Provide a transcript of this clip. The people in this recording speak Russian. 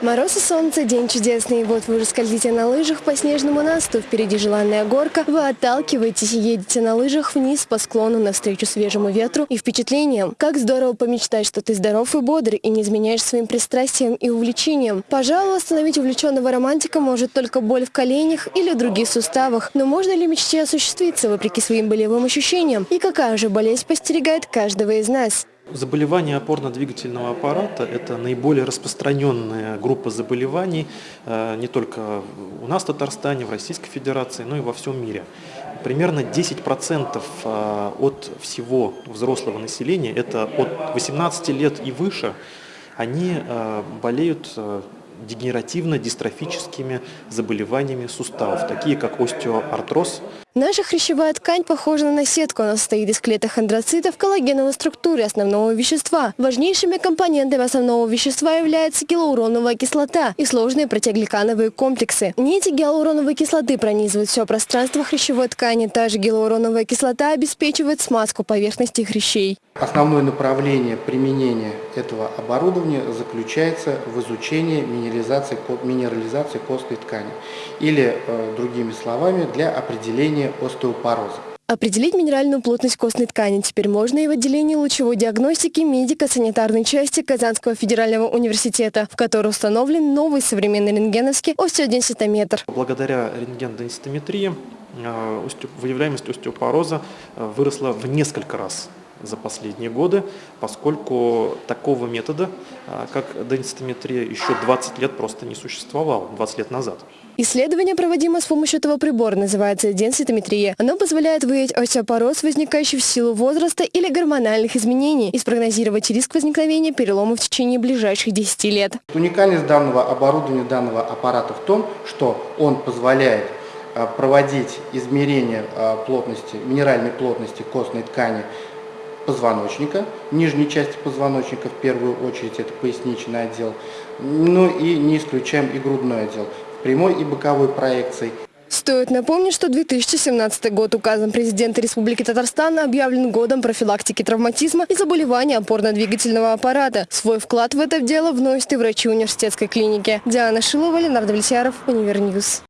Мороз и солнце, день чудесный. Вот вы уже скользите на лыжах по снежному насту. Впереди желанная горка. Вы отталкиваетесь и едете на лыжах вниз по склону навстречу свежему ветру и впечатлениям. Как здорово помечтать, что ты здоров и бодр и не изменяешь своим пристрастиям и увлечениям. Пожалуй, остановить увлеченного романтика может только боль в коленях или других суставах. Но можно ли мечте осуществиться вопреки своим болевым ощущениям? И какая же болезнь постерегает каждого из нас? Заболевания опорно-двигательного аппарата – это наиболее распространенная группа заболеваний э, не только у нас в Татарстане, в Российской Федерации, но и во всем мире. Примерно 10% э, от всего взрослого населения, это от 18 лет и выше, они э, болеют дегенеративно-дистрофическими заболеваниями суставов, такие как остеоартроз. Наша хрящевая ткань похожа на сетку. Она состоит из клеток андроцитов, коллагеновой структуры основного вещества. Важнейшими компонентами основного вещества является гиалуроновая кислота и сложные протеогликановые комплексы. Нити гиалуроновой кислоты пронизывают все пространство хрящевой ткани. Та же гиалуроновая кислота обеспечивает смазку поверхности хрящей. Основное направление применения этого оборудования заключается в изучении минерализации, минерализации костной ткани или, э, другими словами, для определения остеопороза. Определить минеральную плотность костной ткани теперь можно и в отделении лучевой диагностики медико-санитарной части Казанского федерального университета, в которой установлен новый современный рентгеновский остеоденситометр. Благодаря рентген-денситометрии э, выявляемость остеопороза э, выросла в несколько раз за последние годы, поскольку такого метода, а, как денситометрия, еще 20 лет просто не существовало, 20 лет назад. Исследование, проводимое с помощью этого прибора, называется денситометрия. Оно позволяет выявить остеопороз, возникающий в силу возраста или гормональных изменений, и спрогнозировать риск возникновения перелома в течение ближайших 10 лет. Уникальность данного оборудования, данного аппарата в том, что он позволяет а, проводить измерения а, плотности, минеральной плотности костной ткани позвоночника, нижней части позвоночника, в первую очередь это поясничный отдел, ну и не исключаем и грудной отдел, в прямой и боковой проекции. Стоит напомнить, что 2017 год указом президента Республики Татарстан объявлен годом профилактики травматизма и заболеваний опорно-двигательного аппарата. Свой вклад в это дело вносят и врачи университетской клиники. Диана Шилова, Ленар Довлетьяров, Univer News.